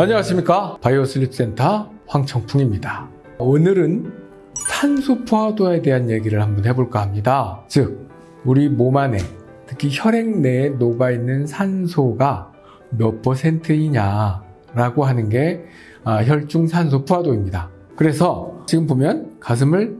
안녕하십니까? 바이오슬립센터 황청풍입니다. 오늘은 산소 포화도에 대한 얘기를 한번 해볼까 합니다. 즉 우리 몸 안에 특히 혈액 내에 녹아있는 산소가 몇 퍼센트이냐 라고 하는 게 아, 혈중 산소 포화도입니다. 그래서 지금 보면 가슴을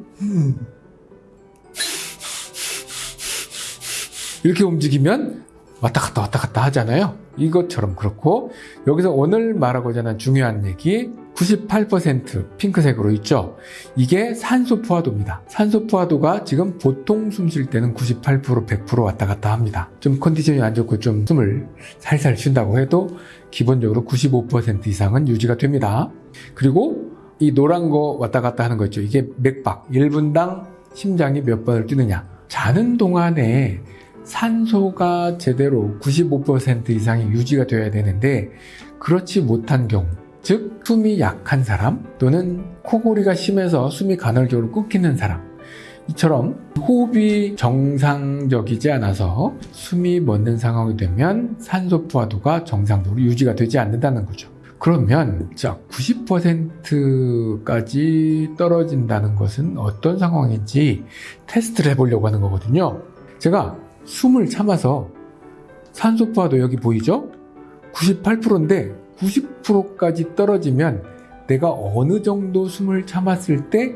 이렇게 움직이면 왔다 갔다 왔다 갔다 하잖아요. 이것처럼 그렇고 여기서 오늘 말하고자 하는 중요한 얘기 98% 핑크색으로 있죠. 이게 산소 포화도입니다. 산소 포화도가 지금 보통 숨 쉴 때는 98% 100% 왔다 갔다 합니다. 좀 컨디션이 안 좋고 좀 숨을 살살 쉰다고 해도 기본적으로 95% 이상은 유지가 됩니다. 그리고 이 노란 거 왔다 갔다 하는 거 있죠. 이게 맥박 1분당 심장이 몇 번을 뛰느냐. 자는 동안에 산소가 제대로 95% 이상이 유지가 되어야 되는데 그렇지 못한 경우 즉 숨이 약한 사람 또는 코골이가 심해서 숨이 간헐적으로 끊기는 사람 이처럼 호흡이 정상적이지 않아서 숨이 멎는 상황이 되면 산소 포화도가 정상적으로 유지가 되지 않는다는 거죠. 그러면 자 90%까지 떨어진다는 것은 어떤 상황인지 테스트를 해보려고 하는 거거든요. 제가 숨을 참아서 산소 포화도 여기 보이죠? 98%인데 90%까지 떨어지면 내가 어느 정도 숨을 참았을 때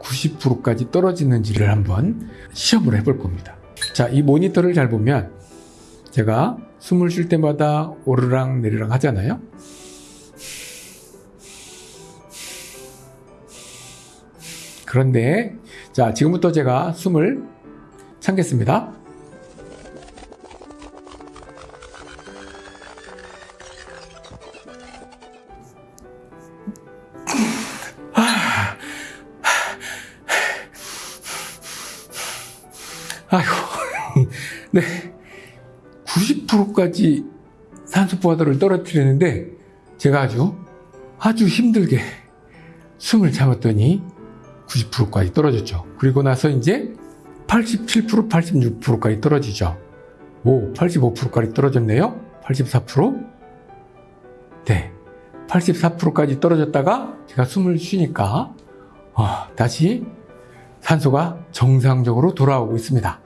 90%까지 떨어지는지를 한번 시험을 해볼 겁니다. 자, 이 모니터를 잘 보면 제가 숨을 쉴 때마다 오르락 내리락 하잖아요. 그런데 자, 지금부터 제가 숨을 참겠습니다. 네. 90%까지 산소 포화도를 떨어뜨리는데 제가 아주 아주 힘들게 숨을 참았더니 90%까지 떨어졌죠. 그리고 나서 이제 87%, 86%까지 떨어지죠. 오, 85%까지 떨어졌네요. 84%? 네. 84%까지 떨어졌다가 제가 숨을 쉬니까 어, 다시 산소가 정상적으로 돌아오고 있습니다.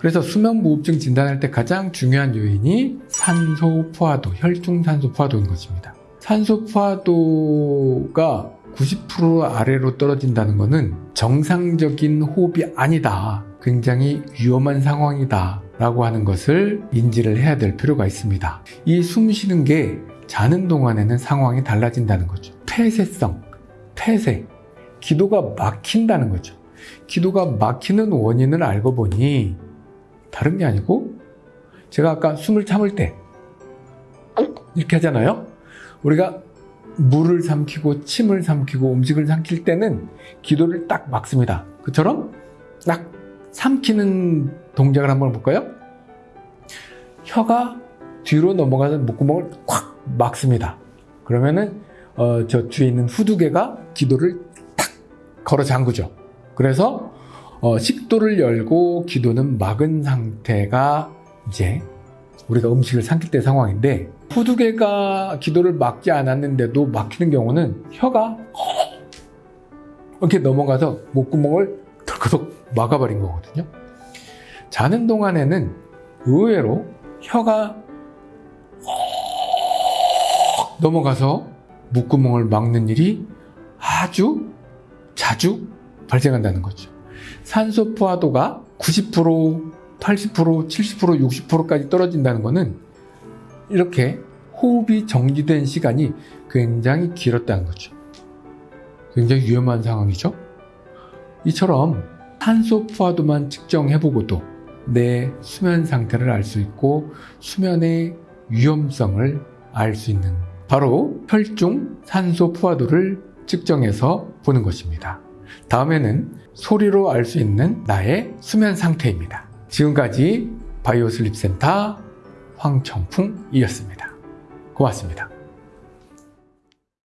그래서 수면무호흡증 진단할 때 가장 중요한 요인이 산소 포화도, 혈중 산소 포화도인 것입니다. 산소 포화도가 90% 아래로 떨어진다는 것은 정상적인 호흡이 아니다. 굉장히 위험한 상황이다. 라고 하는 것을 인지를 해야 될 필요가 있습니다. 이 숨 쉬는 게 자는 동안에는 상황이 달라진다는 거죠. 폐쇄성, 폐쇄, 기도가 막힌다는 거죠. 기도가 막히는 원인을 알고 보니 다른 게 아니고 제가 아까 숨을 참을 때 이렇게 하잖아요. 우리가 물을 삼키고 침을 삼키고 음식을 삼킬 때는 기도를 딱 막습니다. 그처럼 딱 삼키는 동작을 한번 볼까요? 혀가 뒤로 넘어가서 목구멍을 콱 막습니다. 그러면은 어, 저 뒤에 있는 후두개가 기도를 탁 걸어 잠그죠. 그래서 어, 식도를 열고 기도는 막은 상태가 이제 우리가 음식을 삼킬 때 상황인데 후두개가 기도를 막지 않았는데도 막히는 경우는 혀가 이렇게 넘어가서 목구멍을 덜커덕 막아버린 거거든요. 자는 동안에는 의외로 혀가 넘어가서 목구멍을 막는 일이 아주 자주 발생한다는 거죠. 산소 포화도가 90%, 80%, 70%, 60%까지 떨어진다는 것은 이렇게 호흡이 정지된 시간이 굉장히 길었다는 거죠. 굉장히 위험한 상황이죠. 이처럼 산소 포화도만 측정해보고도 내 수면 상태를 알 수 있고 수면의 위험성을 알 수 있는 바로 혈중 산소 포화도를 측정해서 보는 것입니다. 다음에는 소리로 알 수 있는 나의 수면 상태입니다. 지금까지 바이오슬립센터 황청풍이었습니다. 고맙습니다.